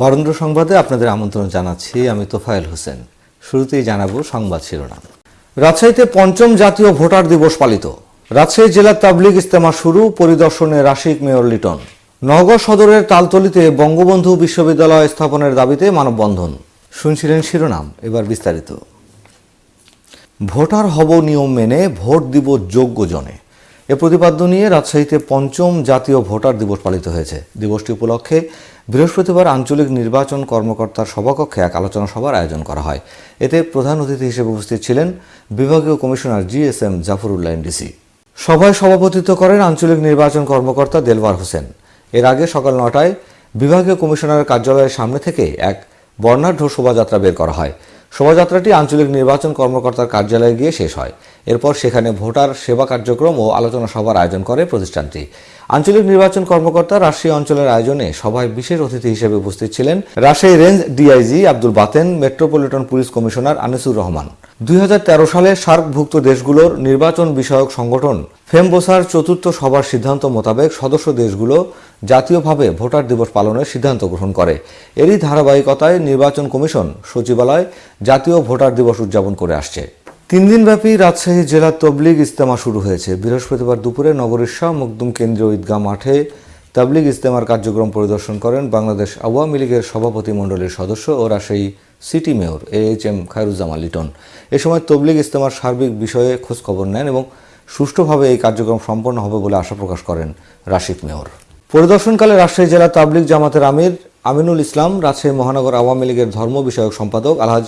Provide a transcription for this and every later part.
বরেন্দ্র সংবাদে আপনাদের আমন্ত্রণ জানাচ্ছি আমি তোফায়েল হোসেন। শুরুতেই জানাব সংবাদ শিরোনাম। রাজশাহীতে পঞ্চম জাতীয় ভোটার দিবস পালিত। রাজশাহী জেলার তাবলিগ ইস্তেমা শুরু, পরিদর্শনে রাশিক মেয়র লিটন। নগর সদরের তালতলিতে বঙ্গবন্ধু বিশ্ববিদ্যালয় স্থাপনের দাবিতে মানববন্ধন। শুনছিলেন শিরোনাম, এবার বিস্তারিত। ভোটার হব নিয়ম মেনে, ভোট দিব যোগ্য জনে। এ প্রতিপাদ্য নিয়ে রাজশাহীতে পঞ্চম জাতীয় ভোটার দিবস পালিত হয়েছে। দিবসটি উপলক্ষে বৃহস্পতিবার আঞ্চলিক নির্বাচন কর্মকর্তার সভাকক্ষে এক আলোচনা সভার আয়োজন করা হয়। এতে প্রধান অতিথি হিসেবে উপস্থিত ছিলেন বিভাগীয় commissioner G S M Jafrullah NDC. সভায় সভাপতিত্ব করেন আঞ্চলিক নির্বাচন কর্মকর্তা দেলওয়ার হোসেন। এর আগে সকাল নটায় বিভাগীয় কমিশনারের কার্যালয়ের সামনে থেকে এক বর্ণাঢ্য শোভাযাত্রা বের করা হয়। শোভাযাত্রাটি আঞ্চলিক নির্বাচন কর্মকর্তার কার্যালয়ে গিয়ে শেষ হয়। এরপর সেখানে ভোটার সেবা কার্যক্রম ও আলোচনা সভার আয়োজন করে প্রতিষ্ঠানটি। আঞ্চলিক নির্বাচন কর্মকর্তা রাজশাহী অঞ্চলের আয়োজনে সভায় বিশেষ অতিথি হিসেবে উপস্থিত ছিলেন Rajshahi range DIG Abdul Baten, metropolitan police commissioner Anisur Rahman. দুই হাজার তেরো সালে সার্কভুক্ত দেশগুলোর নির্বাচন বিষয়ক সংগঠন ফেমবোসার চতুর্থ সভার সিদ্ধান্ত মোতাবেক সদস্য দেশগুলো জাতীয়ভাবে ভোটার দিবস পালনের সিদ্ধান্ত গ্রহণ করে। এরই ধারাবাহিকতায় নির্বাচন কমিশন সচিবালয় জাতীয় ভোটার দিবস উদযাপন করে আসছে। তিন দিনব্যাপী রাজশাহী জেলা তবলিগ ইস্তেমা শুরু হয়েছে। বৃহস্পতিবার দুপুরে নগরীর শাহ মকদুম কেন্দ্রীয় ঈদগাহ মাঠে তাবলিগ ইস্তেমার কার্যক্রম পরিদর্শন করেন বাংলাদেশ আওয়ামী লীগের সভাপতি মণ্ডলীর সদস্য ও Rajshahi city mayor A H M Khairuzzaman Liton. এ সময় তবলিগ ইস্তেমার সার্বিক বিষয়ে খোঁজখবর নেন এবং সুষ্ঠুভাবে এই কার্যক্রম সম্পন্ন হবে বলে আশা প্রকাশ করেন রাশিদ মেয়র। পরিদর্শনকালে রাজশাহী জেলা তাবলিগ জামাতের আমির আমিনুল ইসলাম, রাজশাহী মহানগর আওয়ামী লীগের ধর্ম বিষয়ক সম্পাদক আলহাজ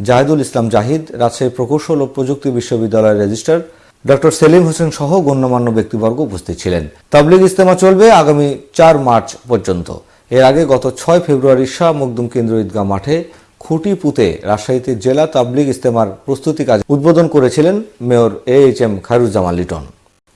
জাহিদুল ইসলাম জাহিদ, রাজশাহী প্রকৌশল ও প্রযুক্তি বিশ্ববিদ্যালয়ের রেজিস্ট্রার। ডক্টর সেলিম হোসেন সহ গণ্যমান্য ব্যক্তিবর্গ উপস্থিত ছিলেন। তাবলিগ ইস্তেমা চলবে আগামী চার মার্চ পর্যন্ত। এর আগে গত ছয় ফেব্রুয়ারি শাহ মকদুম কেন্দ্র ঈদগাহ মাঠে খুঁটি পুঁতে রাজশাহীতে জেলা তাবলিগ ইস্তেমার প্রস্তুতি কাজ উদ্বোধন করেছিলেন mayor A H M Khairuzzaman Liton.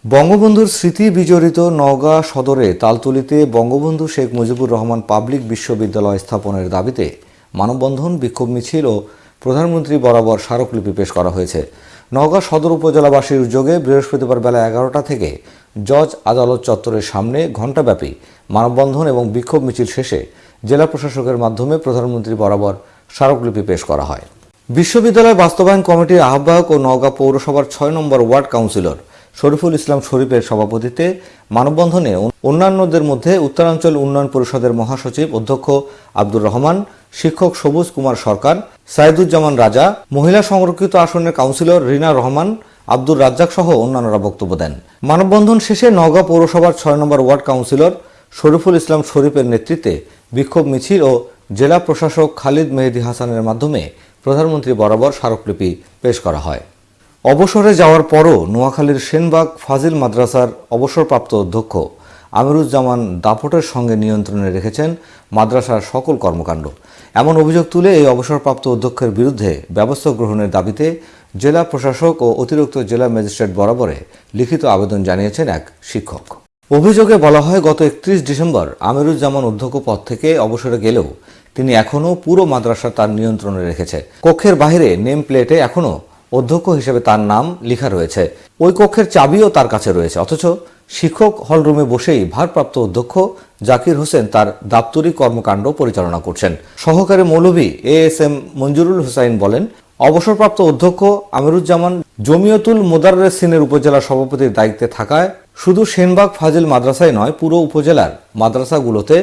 বঙ্গবন্ধুর স্মৃতি বিজড়িত নওগাঁ সদরে তালতুলিতে বঙ্গবন্ধু শেখ মুজিবুর রহমান পাবলিক বিশ্ববিদ্যালয় স্থাপনের দাবিতে মানববন্ধন, বিক্ষোভ মিছিল ও প্রধানমন্ত্রী বরাবর স্মারকলিপি পেশ করা হয়েছে। নওগাঁ সদর উপজেলাবাসীর উদ্যোগে বৃহস্পতিবার বেলা এগারোটা থেকে জজ আদালত চত্বরের সামনে ঘণ্টাব্যাপী মানববন্ধন এবং বিক্ষোভ মিছিল শেষে জেলা প্রশাসকের মাধ্যমে প্রধানমন্ত্রী বরাবর স্মারকলিপি পেশ করা হয়। বিশ্ববিদ্যালয় বাস্তবায়ন কমিটির আহ্বায়ক ও নওগাঁ পৌরসভার ছয় number ward councillor Shariful Islam শরীফের সভাপতিত্বে মানববন্ধনে অন্যান্যদের মধ্যে উত্তরাঞ্চল উন্নয়ন পরিষদের মহাসচিব অধ্যক্ষ আব্দুর রহমান, শিক্ষক সবুজ কুমার সরকার, সাইদুজ্জামান রাজা, মহিলা সংরক্ষিত আসনের কাউন্সিলর রিনা রহমান, আব্দুর রাজ্জাক সহ অন্যান্যরা বক্তব্য দেন। মানববন্ধন শেষে নওগাঁ পৌরসভার ছয় নম্বর ওয়ার্ড কাউন্সিলর শরীফুল ইসলাম শরীফের নেতৃত্বে বিক্ষোভ মিছিল ও জেলা প্রশাসক খালিদ মেহেদি হাসানের মাধ্যমে প্রধানমন্ত্রী বরাবর স্মারকলিপি পেশ করা হয়। অবসরে যাওয়ার পরও নোয়াখালীর সেনবাগ ফাজিল মাদ্রাসার অবসরপ্রাপ্ত অধ্যক্ষ আমিরুজ্জামান দাপটের সঙ্গে নিয়ন্ত্রণে রেখেছেন মাদ্রাসার সকল কর্মকাণ্ড। এমন অভিযোগ তুলে এই অবসরপ্রাপ্ত অধ্যক্ষের বিরুদ্ধে ব্যবস্থা গ্রহণের দাবিতে জেলা প্রশাসক ও অতিরিক্ত জেলা ম্যাজিস্ট্রেট বরাবরে লিখিত আবেদন জানিয়েছেন এক শিক্ষক। অভিযোগে বলা হয়, গত একত্রিশ ডিসেম্বর আমিরুজ্জামান অধ্যক্ষ পদ থেকে অবসরে গেলেও তিনি এখনও পুরো মাদ্রাসা তার নিয়ন্ত্রণে রেখেছে। কক্ষের বাইরে নেম প্লেটে এখনও অধ্যক্ষ হিসেবে তার নাম লেখা রয়েছে। ওই কক্ষের চাবিও তার কাছে রয়েছে। অথচ শিক্ষক হলরুমে বসেই ভারপ্রাপ্ত অধ্যক্ষ জাকির হোসেন তার দাপ্তরিক কর্মকাণ্ড পরিচালনা করছেন। সহকারী মৌলভী A S M Manjurul Hussain বলেন, অবসরপ্রাপ্ত অধ্যক্ষ আমিরুজ্জামান জমিয়তুল মোদাররেসিনের উপজেলা সভাপতির দায়িত্বে থাকায় শুধু সেনবাগ ফাজিল মাদ্রাসায় নয়, পুরো উপজেলার মাদ্রাসাগুলোতে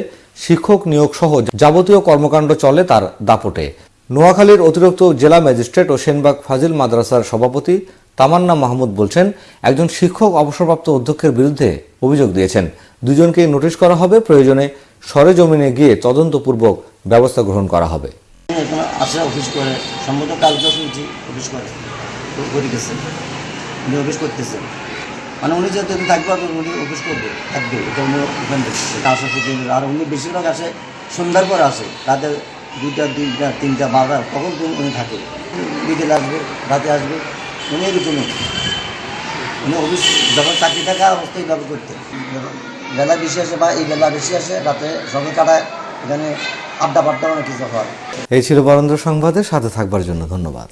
শিক্ষক নিয়োগ সহ যাবতীয় কর্মকাণ্ড চলে তার দাপটে। নোয়াখালীর অতিরিক্ত জেলা ম্যাজিস্ট্রেট ও সেনবাগ ফাজিল মাদ্রাসার সভাপতি তামান্না মাহমুদ বলছেন, একজন শিক্ষক অবসরপ্রাপ্ত অধ্যক্ষের বিরুদ্ধে অভিযোগ দিয়েছেন। দুজনকেই নোটিশ করা হবে, প্রয়োজনে সরেজমিনে গিয়ে তদন্তপূর্বক ব্যবস্থা গ্রহণ করা হবে। উনি মানে উনি এখানে থাকবে উনি অফিস করবে, থাকবে, এটা উনি আর উনি বেশিরভাগ আসে সন্ধ্যার পর আসে রাতে দুইটা, তিনটা বারোটা, তখন উনি থাকে। বিকেল আসবে, রাতে আসবে, উনি এরকমই উনি। অফিস, যখন চাকরি থাকা অবস্থায় এইভাবে করতে। বেলা বেশি আসে বা এই বেলা বেশি আসে, রাতে সবাই কাটায়, এখানে আড্ডা পাড্ডা অনেক কিছু হয়। এই ছিল বরেন্দ্র সংবাদে, সাথে থাকবার জন্য ধন্যবাদ।